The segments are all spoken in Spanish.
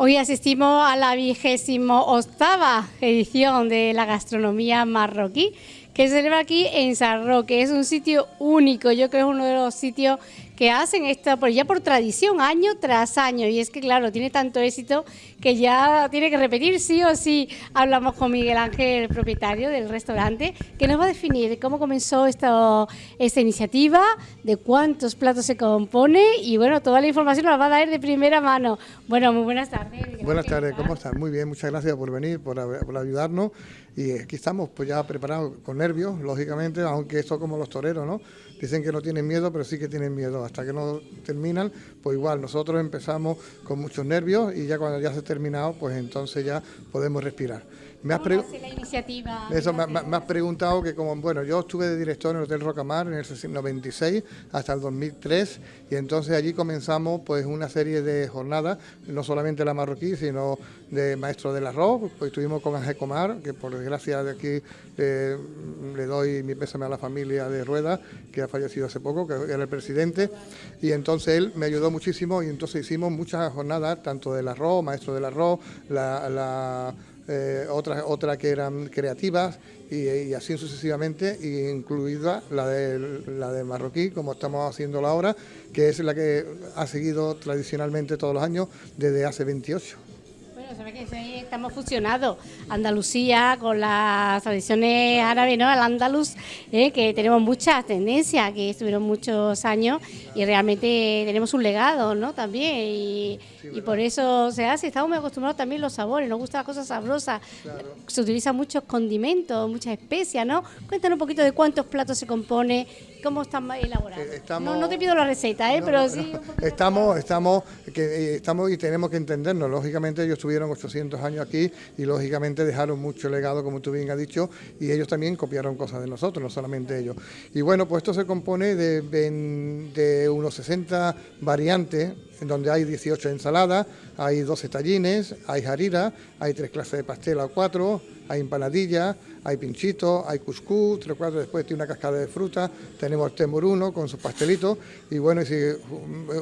Hoy asistimos a la vigésimo octava edición de la gastronomía marroquí que se celebra aquí en San Roque. Es un sitio único, yo creo que es uno de los sitios que hacen esto por, ya por tradición, año tras año. Y es que, claro, tiene tanto éxito que ya tiene que repetir sí o sí. Hablamos con Miguel Ángel, el propietario del restaurante, que nos va a definir cómo comenzó esta, esta iniciativa, de cuántos platos se compone y, bueno, toda la información nos la va a dar de primera mano. Bueno, muy buenas tardes. buenas tardes, ¿cómo están? Muy bien, muchas gracias por venir, por, por ayudarnos. Y aquí estamos, pues ya preparados con nervios, lógicamente, aunque esto como los toreros, ¿no? Dicen que no tienen miedo, pero sí que tienen miedo. Hasta que no terminan, pues igual, nosotros empezamos con muchos nervios y ya cuando ya se ha terminado, pues entonces ya podemos respirar. Me has, la iniciativa? Eso, me, has preguntado que como, bueno, yo estuve de director en el Hotel Rocamar en el 96 hasta el 2003 y entonces allí comenzamos pues una serie de jornadas, no solamente la marroquí, sino de maestro del arroz, pues estuvimos con Ángel Comar, que por desgracia de aquí eh, le doy mi pésame a la familia de Rueda, que ha fallecido hace poco, que era el presidente, y entonces él me ayudó muchísimo y entonces hicimos muchas jornadas, tanto del arroz, maestro del arroz, la eh, otras otra que eran creativas y, así sucesivamente, incluida la de, la de marroquí, como estamos haciendo ahora, que es la que ha seguido tradicionalmente todos los años desde hace 28 que estamos fusionados, Andalucía con las tradiciones árabes, ¿no? El andaluz, ¿eh? que tenemos muchas tendencias, que estuvieron muchos años y realmente tenemos un legado, ¿no? También, y, por eso se hace, estamos muy acostumbrados también a los sabores, nos gustan las cosas sabrosas, se utilizan muchos condimentos, muchas especias, ¿no? Cuéntanos un poquito de cuántos platos se compone, cómo están elaborados. Eh, no, te pido la receta, ¿eh? pero sí... Estamos, estamos, que, eh, estamos y tenemos que entendernos, lógicamente ellos estuvieron 800 años aquí y lógicamente dejaron mucho legado, como tú bien has dicho, y ellos también copiaron cosas de nosotros, no solamente ellos. Y bueno, pues esto se compone de, de unos 60 variantes en donde hay 18 ensaladas, hay 12 tallines, hay harira, hay tres clases de pastel o cuatro, hay empanadillas, hay pinchitos, hay cuscús, tres cuatro, después tiene una cascada de fruta, tenemos el temoruno con sus pastelitos y bueno, si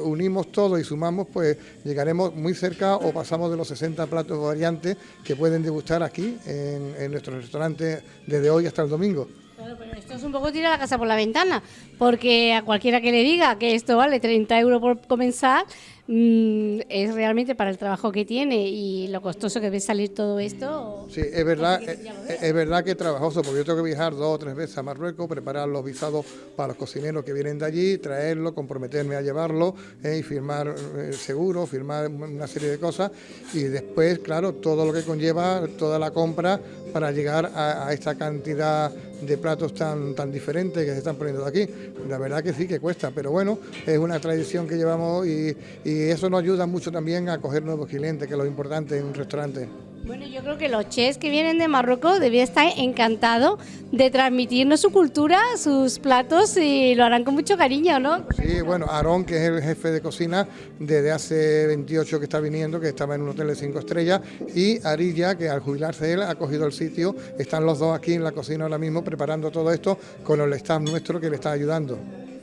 unimos todo y sumamos, pues llegaremos muy cerca o pasamos de los 60 platos variantes que pueden degustar aquí en, en nuestro restaurante desde hoy hasta el domingo. Claro, pero esto es un poco tirar la casa por la ventana, porque a cualquiera que le diga que esto vale 30 euros por comenzar, es realmente para el trabajo que tiene y lo costoso que ve salir todo esto. Sí, es verdad, es, es, verdad que es trabajoso, porque yo tengo que viajar dos o tres veces a Marruecos, preparar los visados para los cocineros que vienen de allí, traerlo, comprometerme a llevarlo eh, y firmar eh, seguro, firmar una serie de cosas y después, claro, todo lo que conlleva toda la compra para llegar a, esta cantidad de platos tan, tan diferentes que se están poniendo de aquí. La verdad que sí que cuesta, pero bueno, es una tradición que llevamos y y eso nos ayuda mucho también a coger nuevos clientes, que es lo importante en un restaurante. Bueno, yo creo que los chefs que vienen de Marruecos debían estar encantados de transmitirnos su cultura, sus platos y lo harán con mucho cariño, ¿no? Sí, bueno, Aarón, que es el jefe de cocina desde hace 28 que está viniendo, que estaba en un hotel de 5 estrellas, y Arilla, que al jubilarse él ha cogido el sitio, están los dos aquí en la cocina ahora mismo preparando todo esto con el staff nuestro que le está ayudando.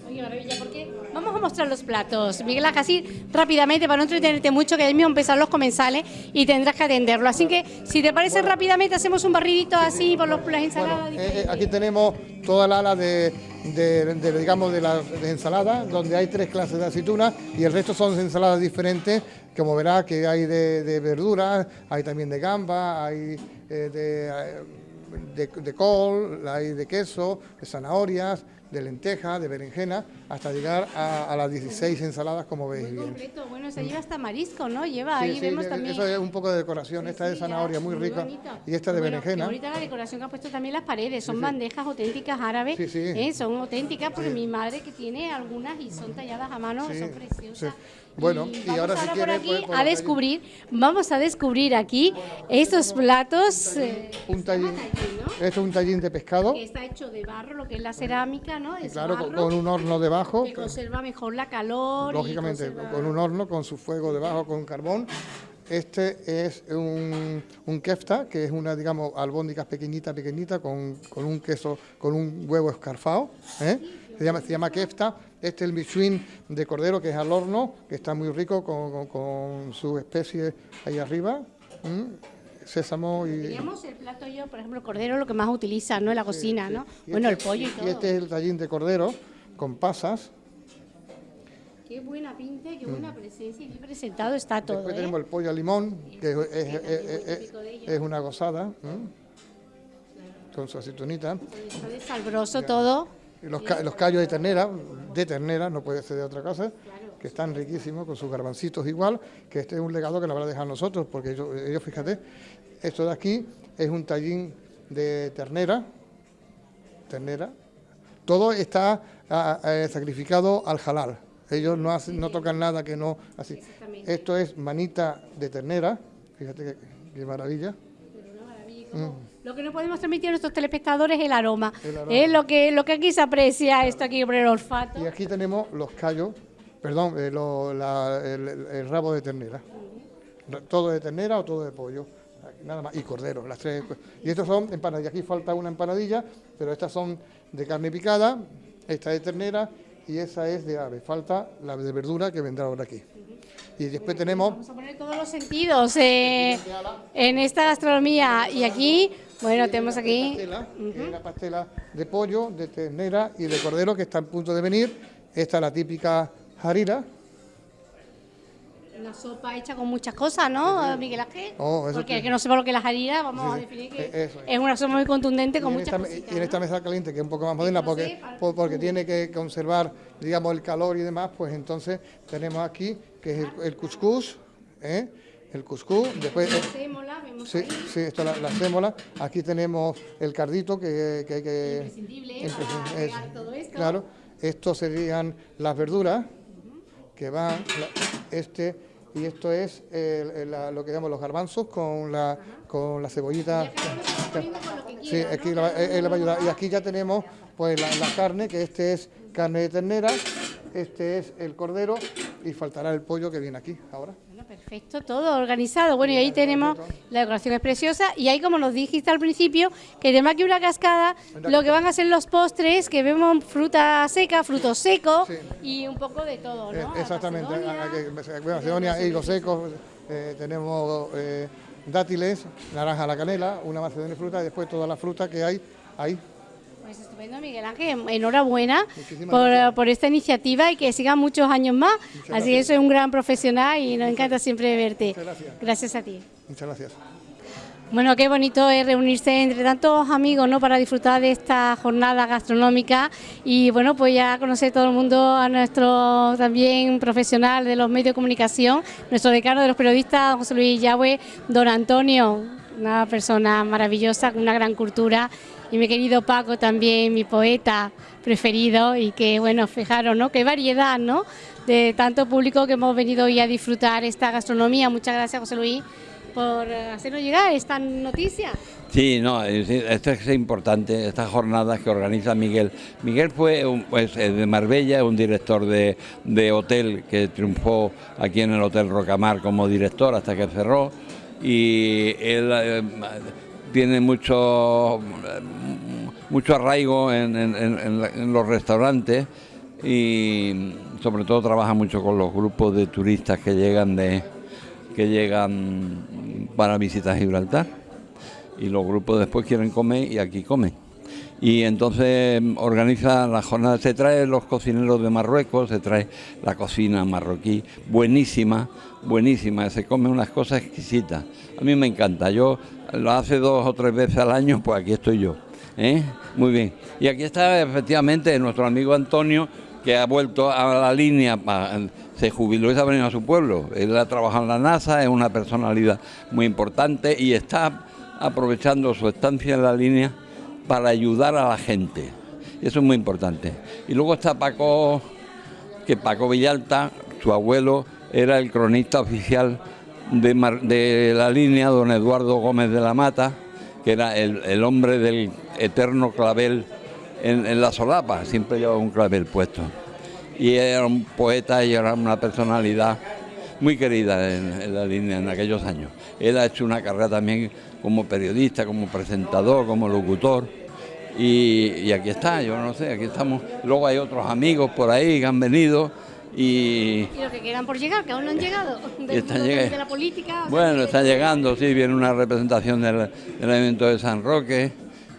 Oye, maravilla, ¿por qué? Vamos a mostrar los platos. Miguel, así rápidamente, para no entretenerte mucho, que ahí mismo empezar los comensales y tendrás que atenderlo. Así que, si te parece rápidamente, hacemos un barridito así por los, las ensaladas. Eh, eh, aquí tenemos toda la ala de, digamos, de las ensaladas, donde hay tres clases de aceitunas y el resto son ensaladas diferentes, como verás que hay de, verduras, hay también de gamba, hay eh, de, de, col, hay de queso, de zanahorias, de lenteja, de berenjena, hasta llegar a, las 16 ensaladas, como veis muy Completo. Bueno, se lleva hasta marisco, ¿no? Lleva, ahí vemos también... Eso es un poco de decoración, esta de zanahoria muy, rica y esta de berenjena. ahorita la decoración que ha puesto también las paredes, son bandejas auténticas árabes, ¿eh? son auténticas porque mi madre que tiene algunas y son talladas a mano, son preciosas. Bueno, y, ahora si a descubrir, vamos a descubrir aquí estos platos... Un tallín, esto es un tallín de pescado. Que está hecho de barro, lo que es la cerámica, ¿no? claro, con un horno debajo. Que conserva mejor la calor. Lógicamente, con un horno, con su fuego debajo, con carbón. Este es un, un, kefta, que es una, digamos, albóndigas pequeñita, pequeñita, con, con, un queso, con un huevo escarfado, ¿eh? Se llama, se llama kefta. Este es el michuín de cordero que es al horno, que está muy rico con, con, su especie ahí arriba. Sésamo y... Digamos el plato yo, por ejemplo, el cordero lo que más utiliza, ¿no? En la cocina, ¿no? bueno, este el pollo y todo. Y este es el tallín de cordero con pasas. Qué buena pinta, qué buena mm. presencia y qué presentado está todo. Después ¿eh? tenemos el pollo a limón, que es, una gozada. Con su aceitunita. Es salbroso todo. Los, los, callos de ternera, de ternera, no puede ser de otra cosa, que están riquísimos, con sus garbancitos igual, que este es un legado que nos a dejar nosotros, porque ellos, ellos, fíjate, esto de aquí es un tallín de ternera, ternera, todo está sacrificado al halal, ellos no, hacen, no tocan nada que no así. Esto es manita de ternera, fíjate qué, maravilla. Mm. Lo que no podemos transmitir a nuestros telespectadores es el aroma. Es lo que, lo que aquí se aprecia, esto aquí por el olfato. Y aquí tenemos los callos, perdón, eh, el, rabo de ternera. Todo de ternera o todo de pollo. Nada más. Y cordero, las tres. Y estos son empanadillas. Aquí falta una empanadilla, pero estas son de carne picada, esta de ternera y esa es de ave. Falta la de verdura que vendrá ahora aquí. Y después tenemos... Vamos a poner todos los sentidos eh, en esta gastronomía. Y aquí, bueno, tenemos aquí... La pastela, de pollo, de ternera y de cordero que está en punto de venir. Esta es la típica jarira, una sopa hecha con muchas cosas, ¿no, Miguel Ángel? Oh, porque que no sepa lo que es la jarira, vamos a definir que eh, es. una sopa muy contundente con muchas cosas. Y en esta mesa caliente, que es un poco más moderna, porque, porque tiene que conservar, digamos, el calor y demás, pues entonces tenemos aquí, que es el, el cuscús, ¿eh? el cuscús, después... sí, sí, esto es la, sémola. Aquí tenemos el cardito que, que hay que... Imprescindible para todo esto. Claro, estos serían las verduras que van, este y esto es lo que llamamos los garbanzos con la, con la cebollita. Sí, aquí la, y aquí ya tenemos pues la, la, carne, que este es carne de ternera, este es el cordero y faltará el pollo que viene aquí ahora. Perfecto, todo organizado. Bueno, y ahí tenemos, la decoración es preciosa, y ahí como nos dijiste al principio, que tenemos aquí una cascada, lo que van a ser los postres, que vemos fruta seca, frutos secos, y un poco de todo, ¿no? Eh, exactamente, macedonia, higos secos, eh, tenemos eh, dátiles, naranja a la canela, una macedonia de fruta, y después toda la fruta que hay ahí. Pues estupendo, Miguel Ángel. Enhorabuena por, esta iniciativa y que siga muchos años más. Así que soy un gran profesional y nos encanta siempre verte. gracias. Gracias a ti. Muchas gracias. Bueno, qué bonito es reunirse entre tantos amigos, ¿no? Para disfrutar de esta jornada gastronómica y bueno, pues ya conocer todo el mundo a nuestro también profesional de los medios de comunicación, nuestro decano de los periodistas, José Luis Yahweh, don Antonio, una persona maravillosa, con una gran cultura y mi querido Paco también, mi poeta preferido y que, bueno, fijaros, ¿no? Qué variedad, ¿no? De tanto público que hemos venido hoy a disfrutar esta gastronomía. Muchas gracias, José Luis, por hacernos llegar esta noticia. Sí, no, esto es importante, estas jornadas que organiza Miguel. Miguel fue pues, de Marbella, un director de, de hotel que triunfó aquí en el Hotel Rocamar como director hasta que cerró y él eh, tiene mucho, mucho arraigo en, los restaurantes y sobre todo trabaja mucho con los grupos de turistas que llegan de que llegan para visitar Gibraltar. Y los grupos después quieren comer y aquí comen y entonces organiza la jornada, se trae los cocineros de Marruecos, se trae la cocina marroquí, buenísima, buenísima, se come unas cosas exquisitas. A mí me encanta, yo lo hace dos o tres veces al año, pues aquí estoy yo. ¿eh? Muy bien. Y aquí está efectivamente nuestro amigo Antonio, que ha vuelto a la línea, se jubiló y se ha venido a su pueblo. Él ha trabajado en la NASA, es una personalidad muy importante y está aprovechando su estancia en la línea para ayudar a la gente. Eso es muy importante. Y luego está Paco, que Paco Villalta, su abuelo, era el cronista oficial de, la línea, don Eduardo Gómez de la Mata, que era el, hombre del eterno clavel en, la solapa, siempre llevaba un clavel puesto. Y era un poeta y era una personalidad muy querida en, la línea en aquellos años. Él ha hecho una carrera también como periodista, como presentador, como locutor Y, aquí está, yo no sé, aquí estamos. Luego hay otros amigos por ahí que han venido y... y los que quedan por llegar, que aún no han llegado, de, la política. Bueno, están llegando, sí, viene una representación del, evento de San Roque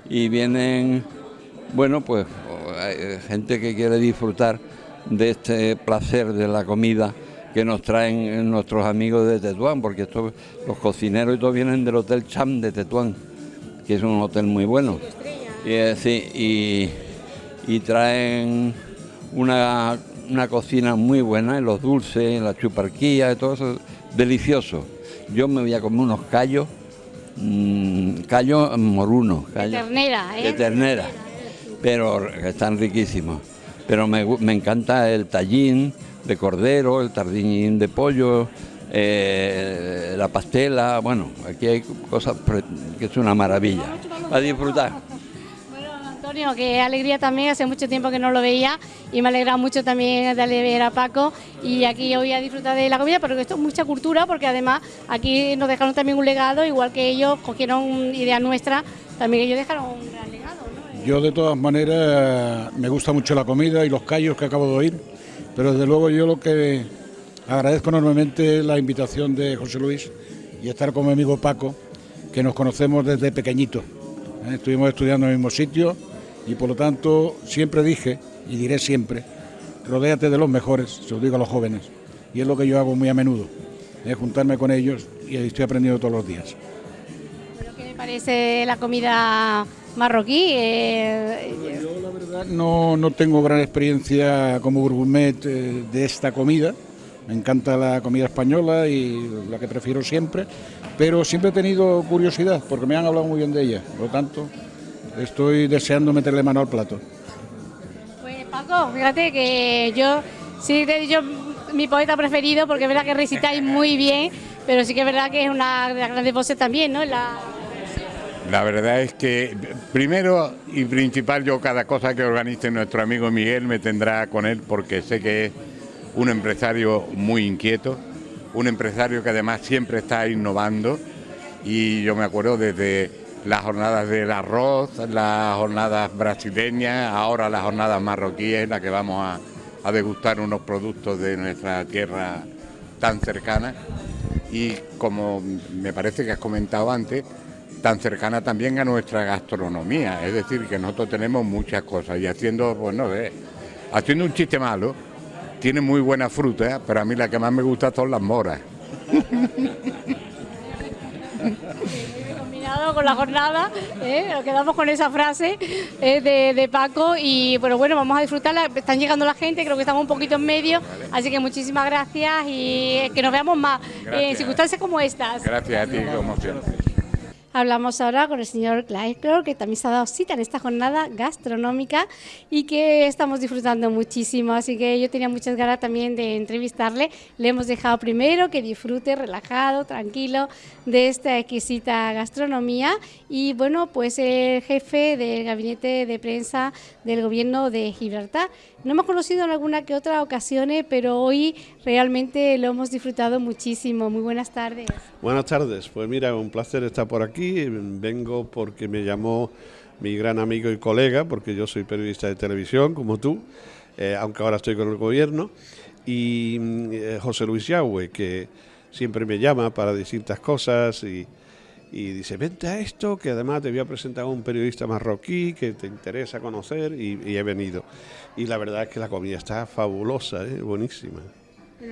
y vienen, bueno, pues gente que quiere disfrutar de este placer de la comida que nos traen nuestros amigos de Tetuán, porque estos, los cocineros y todos vienen del Hotel Cham de Tetuán, que es un hotel muy bueno. Y, eh, sí, y, traen una, cocina muy buena, en los dulces, en la chuparquía, todo eso, delicioso. Yo me voy a comer unos callos, mmm, callos morunos. de ternera, ¿eh? De ternera, pero están riquísimos. Pero me, me encanta el tallín de cordero, el tardín de pollo, eh, la pastela, bueno, aquí hay cosas que es una maravilla, a disfrutar. Antonio, qué alegría también, hace mucho tiempo que no lo veía y me alegra mucho también de ver a Paco y aquí hoy a disfrutar de la comida, pero esto es mucha cultura porque además aquí nos dejaron también un legado, igual que ellos cogieron ideas nuestras, también ellos dejaron un gran legado. Yo de todas maneras me gusta mucho la comida y los callos que acabo de oír, pero desde luego yo lo que agradezco enormemente es la invitación de José Luis y estar con mi amigo Paco, que nos conocemos desde pequeñito. ¿eh? Estuvimos estudiando en el mismo sitio y por lo tanto siempre dije, y diré siempre, rodéate de los mejores, se lo digo a los jóvenes. Y es lo que yo hago muy a menudo, es juntarme con ellos y estoy aprendiendo todos los días. ¿Qué le parece la comida marroquí? Eh, yo la verdad no, no, tengo gran experiencia como gourmet eh, de esta comida. Me encanta la comida española y la que prefiero siempre, pero siempre he tenido curiosidad porque me han hablado muy bien de ella. Por lo tanto, estoy deseando meterle mano al plato. Pues Paco, fíjate que yo sí te he dicho mi poeta preferido porque es verdad que recitáis muy bien, pero sí que es verdad que es una de las grandes voces también, ¿no? La... La verdad es que primero y principal yo cada cosa que organice nuestro amigo Miguel me tendrá con él porque sé que es un empresario muy inquieto, un empresario que además siempre está innovando. Y yo me acuerdo desde las jornadas del arroz, las jornadas brasileñas, ahora las jornadas marroquíes en las que vamos a, degustar unos productos de nuestra tierra tan cercana. Y como me parece que has comentado antes, tan cercana también a nuestra gastronomía, es decir, que nosotros tenemos muchas cosas y haciendo, bueno, pues, haciendo un chiste malo, tiene muy buena fruta, pero a mí la que más me gusta son las moras. con la jornada, ¿eh? nos quedamos con esa frase ¿eh? de, Paco y bueno, bueno, vamos a disfrutarla, están llegando la gente, creo que estamos un poquito en medio, así que muchísimas gracias y que nos veamos más en circunstancias como estas. Gracias a ti, como siempre. Hablamos ahora con el señor Clyde, que también se ha dado cita en esta jornada gastronómica y que estamos disfrutando muchísimo. Así que yo tenía muchas ganas también de entrevistarle. Le hemos dejado primero que disfrute relajado, tranquilo de esta exquisita gastronomía. Y bueno, pues el jefe del gabinete de prensa del gobierno de Gibraltar. No hemos conocido en alguna que otra ocasión, pero hoy realmente lo hemos disfrutado muchísimo. Muy buenas tardes. Buenas tardes. Pues mira, un placer estar por aquí vengo porque me llamó mi gran amigo y colega, porque yo soy periodista de televisión como tú, eh, aunque ahora estoy con el gobierno, y eh, José Luis Yahweh, que siempre me llama para distintas cosas y, dice, vente a esto, que además te voy a presentar a un periodista marroquí que te interesa conocer y, he venido. Y la verdad es que la comida está fabulosa, ¿eh? buenísima.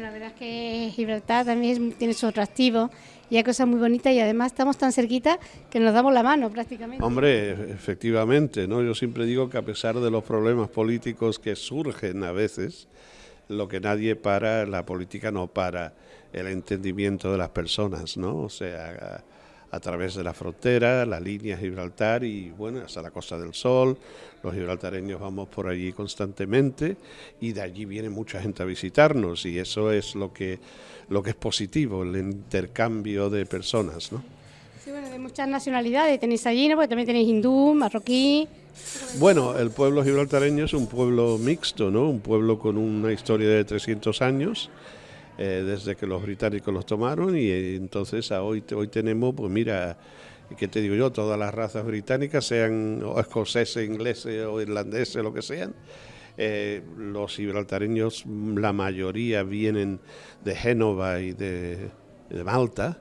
La verdad es que Gibraltar también tiene su atractivo y hay cosas muy bonitas y además estamos tan cerquita que nos damos la mano prácticamente. Hombre, efectivamente, ¿no? Yo siempre digo que a pesar de los problemas políticos que surgen a veces, lo que nadie para, la política no para el entendimiento de las personas, ¿no? O sea, a través de la frontera, la línea Gibraltar y bueno, hasta la Costa del Sol. Los gibraltareños vamos por allí constantemente y de allí viene mucha gente a visitarnos y eso es lo que, lo que es positivo, el intercambio de personas, ¿no? Sí, bueno, de muchas nacionalidades tenéis allí, ¿no? Porque también tenéis hindú, marroquí. Bueno, el pueblo gibraltareño es un pueblo mixto, ¿no? Un pueblo con una historia de 300 años eh, desde que los británicos los tomaron y eh, entonces hoy, hoy tenemos, pues mira, y que te digo yo, todas las razas británicas, sean escoceses, ingleses o irlandeses, lo que sean, eh, los gibraltareños, la mayoría vienen de Génova y de, Malta.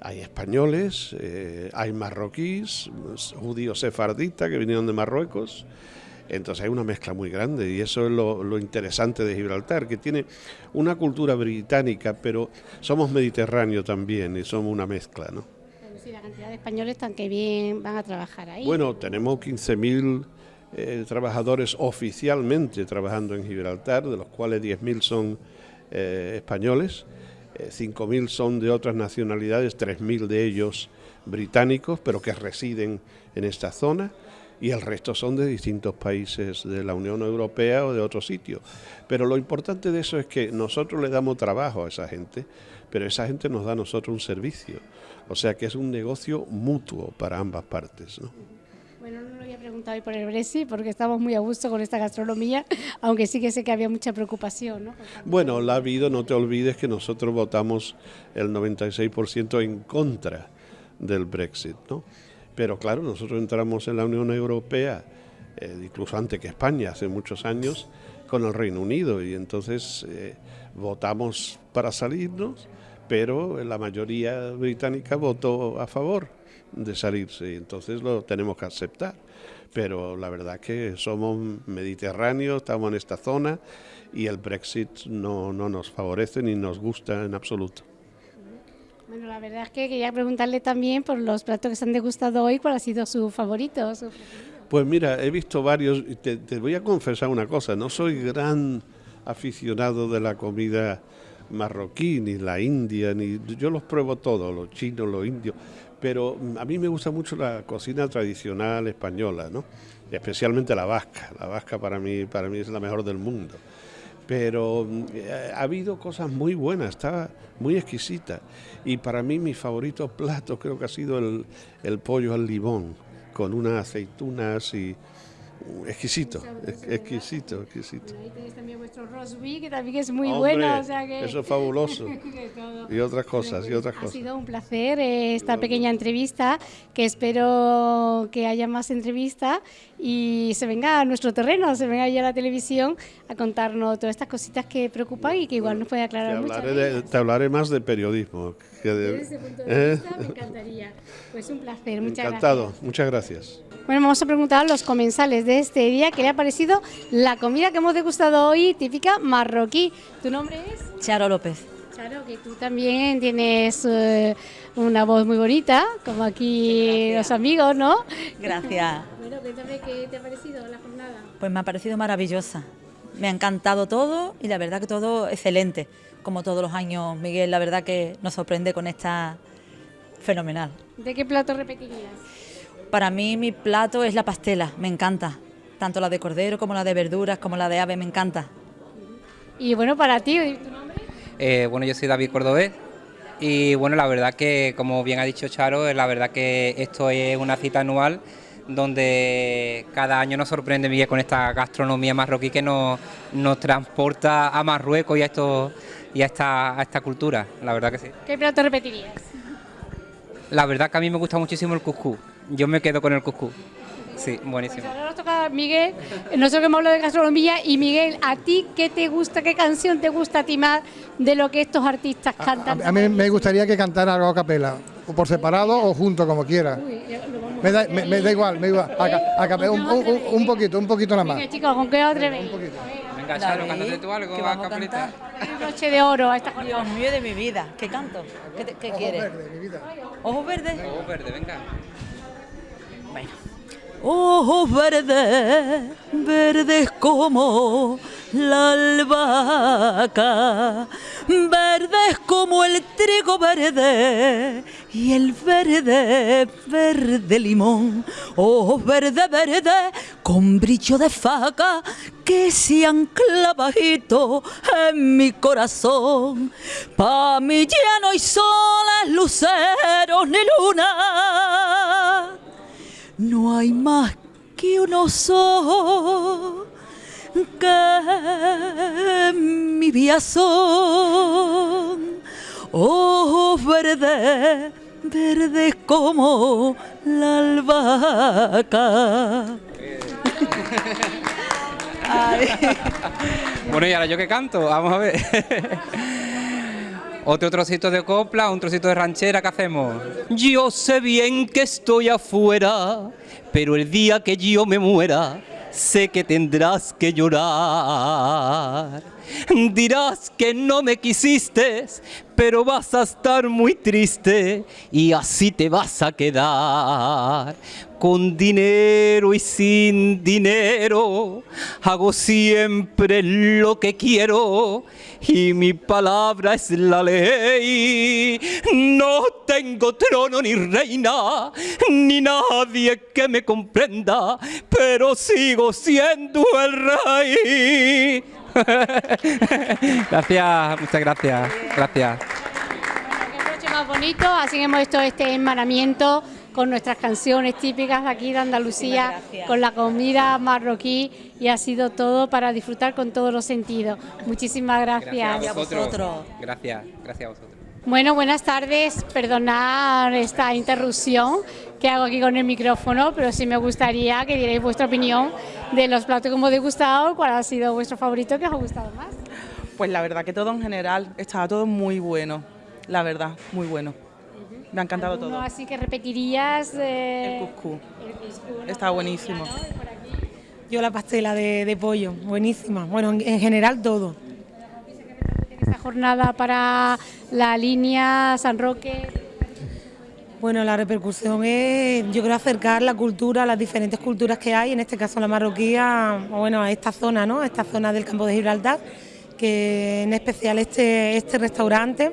Hay españoles, eh, hay marroquíes, judíos sefarditas que vinieron de Marruecos. Entonces hay una mezcla muy grande y eso es lo, interesante de Gibraltar, que tiene una cultura británica, pero somos mediterráneos también y somos una mezcla, ¿no? Sí, la cantidad de españoles están que bien van a trabajar ahí. Bueno, tenemos 15.000 eh, trabajadores oficialmente trabajando en Gibraltar, de los cuales 10.000 son eh, españoles, 5.000 eh, son de otras nacionalidades, 3.000 de ellos británicos, pero que residen en esta zona, y el resto son de distintos países de la Unión Europea o de otros sitios. Pero lo importante de eso es que nosotros le damos trabajo a esa gente, pero esa gente nos da a nosotros un servicio. O sea que es un negocio mutuo para ambas partes. ¿no? Bueno, no lo había preguntado hoy por el Brexit porque estamos muy a gusto con esta gastronomía, aunque sí que sé que había mucha preocupación. ¿no? Bueno, la ha habido, no te olvides que nosotros votamos el 96% en contra del Brexit, ¿no? Pero claro, nosotros entramos en la Unión Europea, eh, incluso antes que España, hace muchos años, con el Reino Unido y entonces eh, votamos para salirnos, pero la mayoría británica votó a favor de salirse, entonces lo tenemos que aceptar. Pero la verdad que somos mediterráneos, estamos en esta zona y el Brexit no nos favorece ni nos gusta en absoluto. Bueno, la verdad es que quería preguntarle también por los platos que se han degustado hoy, ¿cuál ha sido su favorito? pues mira, he visto varios, te, te voy a confesar una cosa, no soy gran aficionado de la comida marroquí, ni la india, ni yo los pruebo todos, los chinos, los indios, pero a mí me gusta mucho la cocina tradicional española, ¿no? especialmente la vasca. La vasca para mí, para mí es la mejor del mundo. Pero eh, ha habido cosas muy buenas, estaba muy exquisita. Y para mí mi favorito plato creo que ha sido el, el pollo al limón, con unas aceitunas y, exquisito, exquisito, exquisito. ahí tenéis también vuestro rosby, que también es muy bueno. O sea que... Eso es fabuloso. y otras cosas, y otras cosas. Ha sido un placer eh, esta pequeña entrevista, que espero que haya más entrevistas y se venga a nuestro terreno, se venga ya a la televisión a contarnos todas estas cositas que preocupan y que igual nos puede aclarar mucho. Te hablaré más de periodismo. Desde ese punto de ¿Eh? vista me encantaría. Pues un placer, muchas Encantado, muchas gracias. Bueno, vamos a preguntar a los comensales de este día qué le ha parecido la comida que hemos degustado hoy, típica marroquí. ¿Tu nombre es? Charo López. Charo, que tú también tienes eh, una voz muy bonita, como aquí los amigos, ¿no? Gracias. bueno, cuéntame qué te ha parecido la jornada. Pues me ha parecido maravillosa. Me ha encantado todo y la verdad que todo excelente. Como todos los años, Miguel, la verdad que nos sorprende con esta fenomenal. ¿De qué plato repetirías? Para mí mi plato es la pastela, me encanta. Tanto la de cordero como la de verduras, como la de ave, me encanta. Y bueno, para ti. Eh, bueno, yo soy David Cordobés y bueno, la verdad que, como bien ha dicho Charo, la verdad que esto es una cita anual donde cada año nos sorprende Miguel con esta gastronomía marroquí que nos, nos transporta a Marruecos y a, esto, y a, esta, a esta cultura, la verdad que sí. ¿Qué plato repetirías? La verdad que a mí me gusta muchísimo el cuscús. Yo me quedo con el cuscús. Sí, buenísimo. Pues ahora nos toca Miguel, nosotros que hemos hablado de gastronomía, y Miguel, ¿a ti qué te gusta, qué canción te gusta a ti más de lo que estos artistas cantan? A, mí me gustaría que cantara algo a capela, o por separado o junto, como quiera. me, da, me, da, igual, me da igual. A, capela, un, un, poquito, un poquito nada más. Venga, chicos, ¿con qué otra vez? Venga, Charo, cántate tú algo a capelita. Noche de oro a esta Dios mío de mi vida, ¿qué canto? ¿Qué, qué quieres? Verde, mi vida. ¿Ojos verdes? Ojos verdes, venga. Bueno. Ojos verdes, verdes como la albahaca, verdes como el trigo verde y el verde, verde limón, ojos verde, verde con brillo de faca que se ancla bajito en mi corazón. Pa' mí ya no hay soles, luceros ni luna, no hay más que unos ojos que mi vida son ojos verdes, verdes como la albahaca. Ay. Bueno, y ahora yo que canto, vamos a ver. Otro trocito de copla, un trocito de ranchera, ¿qué hacemos? Yo sé bien que estoy afuera, pero el día que yo me muera, sé que tendrás que llorar. Dirás que no me quisiste, pero vas a estar muy triste y así te vas a quedar. Con dinero y sin dinero, hago siempre lo que quiero y mi palabra es la ley. No tengo trono ni reina, ni nadie que me comprenda, pero sigo siendo el rey. gracias, muchas gracias, gracias. Qué noche más bonito, así hemos hecho este enmaramiento con nuestras canciones típicas de aquí de Andalucía, con la comida marroquí y ha sido todo para disfrutar con todos los sentidos. Muchísimas gracias. a vosotros. Gracias, gracias a vosotros. Bueno, buenas tardes. Perdonad esta interrupción que hago aquí con el micrófono, pero sí me gustaría que dierais vuestra opinión de los platos que hemos degustado, cuál ha sido vuestro favorito que os ha gustado más. Pues la verdad que todo en general estaba todo muy bueno, la verdad, muy bueno. Me ha encantado ¿Alguno todo. así que repetirías? eh, El cuscús. el. Estaba buenísimo. Yo la pastela de, de pollo, buenísima. Bueno, en, en general todo. Jornada para la línea San Roque. Bueno, la repercusión es, yo creo, acercar la cultura, las diferentes culturas que hay, en este caso la marroquía, o bueno, a esta zona, ¿no? A esta zona del campo de Gibraltar, que en especial este, este restaurante,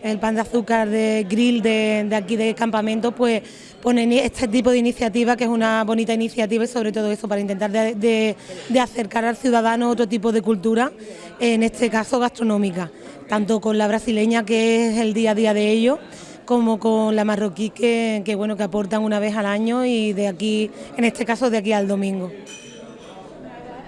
el pan de azúcar de grill de, aquí de campamento, pues pone ni- este tipo de iniciativa, que es una bonita iniciativa y sobre todo eso, para intentar de- de acercar al ciudadano otro tipo de cultura, en este caso gastronómica, tanto con la brasileña, que es el día a día de ellos, como con la marroquí que, bueno que aportan una vez al año y de aquí, en este caso de aquí al domingo.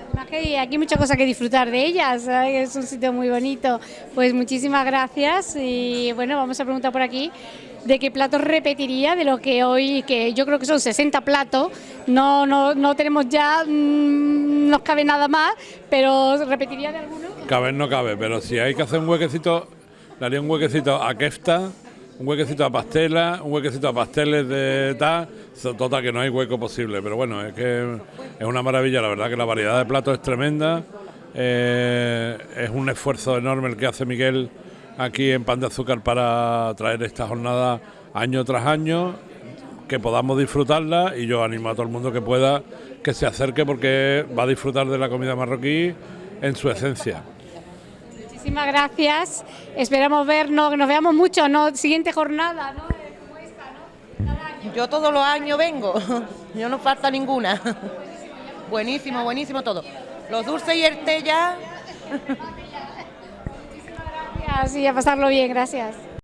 Además que aquí muchas cosas que disfrutar de ellas, es un sitio muy bonito. Pues muchísimas gracias y bueno, vamos a preguntar por aquí de qué platos repetiría de lo que hoy, que yo creo que son 60 platos, no, no, no tenemos ya, mm, nos cabe nada más, pero repetiría de alguno. Caber no cabe, pero si hay que hacer un huequecito, le haría un huequecito a kefta, un huequecito a pastela, un huequecito a pasteles de tal, total que no hay hueco posible, pero bueno, es que es una maravilla, la verdad que la variedad de platos es tremenda, eh, es un esfuerzo enorme el que hace Miguel aquí en Pan de Azúcar para traer esta jornada año tras año, que podamos disfrutarla y yo animo a todo el mundo que pueda que se acerque porque va a disfrutar de la comida marroquí en su esencia. Muchísimas gracias, esperamos vernos, que nos veamos mucho, ¿no? Siguiente jornada, ¿no? Yo todos los años vengo, yo no falta ninguna. Buenísimo, buenísimo todo. Los dulces y el té ya. Gracias y a pasarlo bien, gracias.